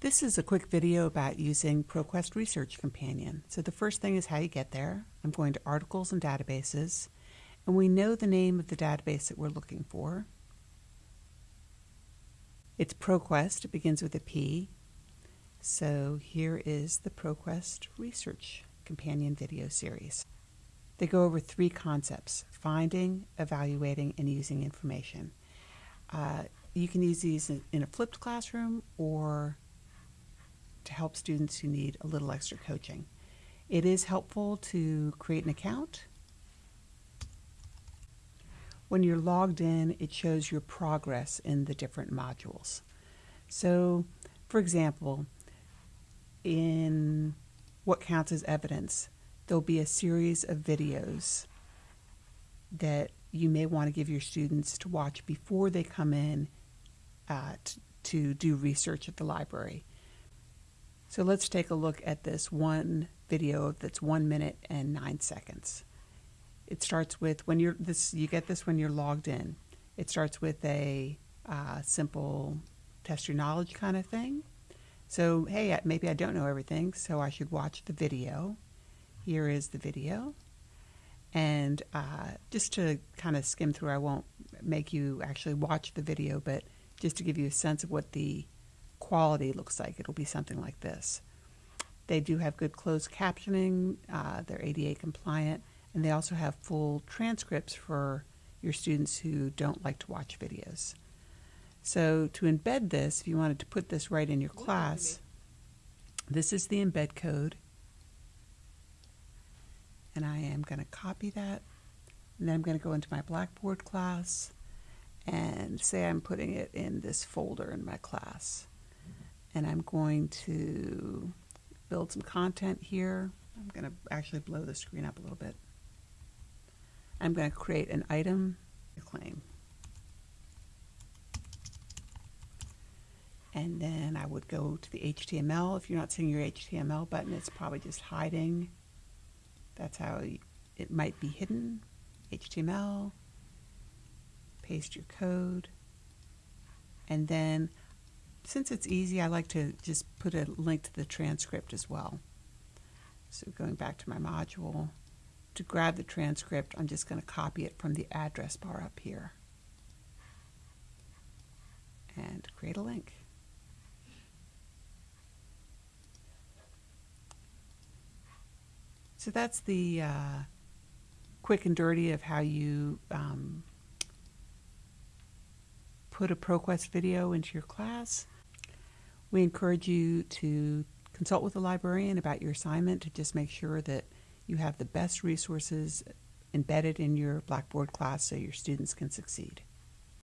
This is a quick video about using ProQuest Research Companion. So the first thing is how you get there. I'm going to Articles and Databases, and we know the name of the database that we're looking for. It's ProQuest. It begins with a P. So here is the ProQuest Research Companion video series. They go over three concepts, finding, evaluating, and using information. Uh, you can use these in a flipped classroom or to help students who need a little extra coaching. It is helpful to create an account. When you're logged in, it shows your progress in the different modules. So, for example, in what counts as evidence, there'll be a series of videos that you may want to give your students to watch before they come in uh, to do research at the library. So let's take a look at this one video that's one minute and nine seconds. It starts with when you're this you get this when you're logged in. It starts with a uh, simple test your knowledge kind of thing. So hey, maybe I don't know everything, so I should watch the video. Here is the video. And uh, just to kind of skim through, I won't make you actually watch the video, but just to give you a sense of what the quality looks like, it'll be something like this. They do have good closed captioning, uh, they're ADA compliant, and they also have full transcripts for your students who don't like to watch videos. So to embed this, if you wanted to put this right in your class, this is the embed code and I am going to copy that. And then I'm going to go into my Blackboard class and say I'm putting it in this folder in my class. And I'm going to build some content here. I'm going to actually blow the screen up a little bit. I'm going to create an item claim. And then I would go to the HTML. If you're not seeing your HTML button, it's probably just hiding that's how it might be hidden. HTML, paste your code, and then since it's easy, I like to just put a link to the transcript as well. So going back to my module, to grab the transcript, I'm just going to copy it from the address bar up here and create a link. So that's the uh, quick and dirty of how you um, put a ProQuest video into your class. We encourage you to consult with a librarian about your assignment to just make sure that you have the best resources embedded in your Blackboard class so your students can succeed.